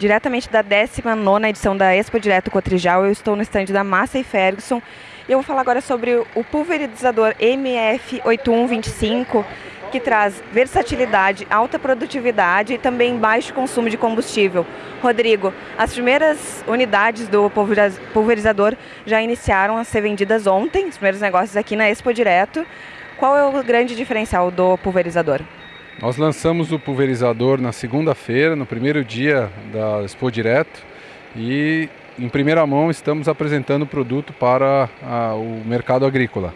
diretamente da 19 edição da Expo Direto Cotrijal. Eu estou no estande da Massa e Ferguson e eu vou falar agora sobre o pulverizador MF8125, que traz versatilidade, alta produtividade e também baixo consumo de combustível. Rodrigo, as primeiras unidades do pulverizador já iniciaram a ser vendidas ontem, os primeiros negócios aqui na Expo Direto. Qual é o grande diferencial do pulverizador? Nós lançamos o pulverizador na segunda-feira, no primeiro dia da Expo Direto, e em primeira mão estamos apresentando o produto para a, o mercado agrícola.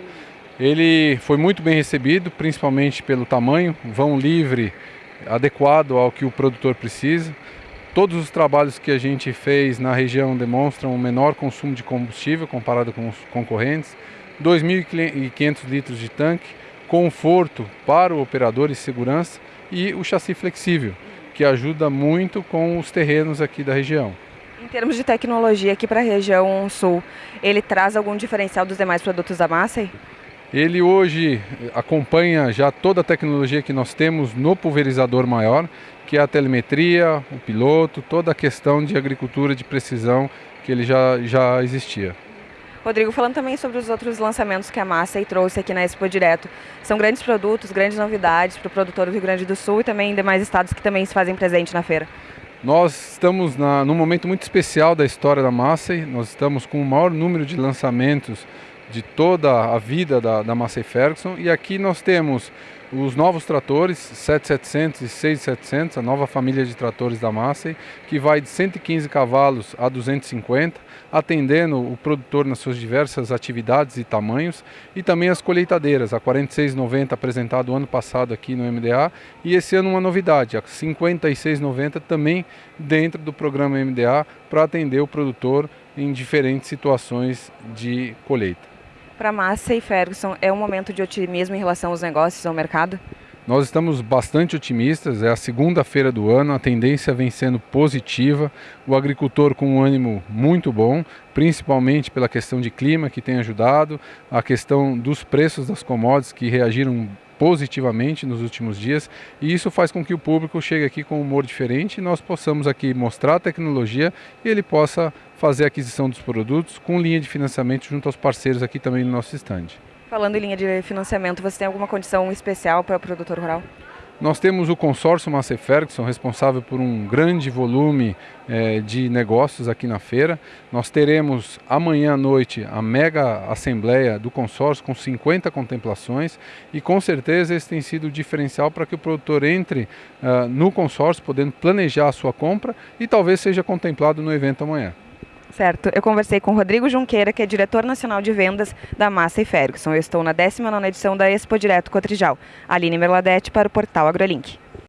Ele foi muito bem recebido, principalmente pelo tamanho, vão livre, adequado ao que o produtor precisa. Todos os trabalhos que a gente fez na região demonstram um menor consumo de combustível comparado com os concorrentes, 2.500 litros de tanque, conforto para o operador e segurança e o chassi flexível, que ajuda muito com os terrenos aqui da região. Em termos de tecnologia aqui para a região sul, ele traz algum diferencial dos demais produtos da Massey? Ele hoje acompanha já toda a tecnologia que nós temos no pulverizador maior, que é a telemetria, o piloto, toda a questão de agricultura de precisão que ele já, já existia. Rodrigo, falando também sobre os outros lançamentos que a Massa trouxe aqui na Expo Direto, são grandes produtos, grandes novidades para o produtor do Rio Grande do Sul e também em demais estados que também se fazem presente na feira. Nós estamos na, num momento muito especial da história da Massey, nós estamos com o maior número de lançamentos de toda a vida da, da Massey Ferguson e aqui nós temos os novos tratores 7700 e 6700, a nova família de tratores da Massey, que vai de 115 cavalos a 250, atendendo o produtor nas suas diversas atividades e tamanhos, e também as colheitadeiras, a 4690 apresentado ano passado aqui no MDA, e esse ano uma novidade, a 5690 também dentro do programa MDA para atender o produtor em diferentes situações de colheita. Para Massa e Ferguson, é um momento de otimismo em relação aos negócios, ao mercado? Nós estamos bastante otimistas, é a segunda feira do ano, a tendência vem sendo positiva, o agricultor com um ânimo muito bom, principalmente pela questão de clima que tem ajudado, a questão dos preços das commodities que reagiram positivamente nos últimos dias e isso faz com que o público chegue aqui com um humor diferente e nós possamos aqui mostrar a tecnologia e ele possa fazer a aquisição dos produtos com linha de financiamento junto aos parceiros aqui também no nosso estande. Falando em linha de financiamento, você tem alguma condição especial para o produtor rural? Nós temos o consórcio Massey Ferguson, responsável por um grande volume eh, de negócios aqui na feira. Nós teremos amanhã à noite a mega assembleia do consórcio com 50 contemplações e com certeza esse tem sido o diferencial para que o produtor entre uh, no consórcio, podendo planejar a sua compra e talvez seja contemplado no evento amanhã. Certo. Eu conversei com Rodrigo Junqueira, que é diretor nacional de vendas da Massa e Ferguson. Eu estou na 19 edição da Expo Direto Cotrijal. Aline Merladete para o portal AgroLink.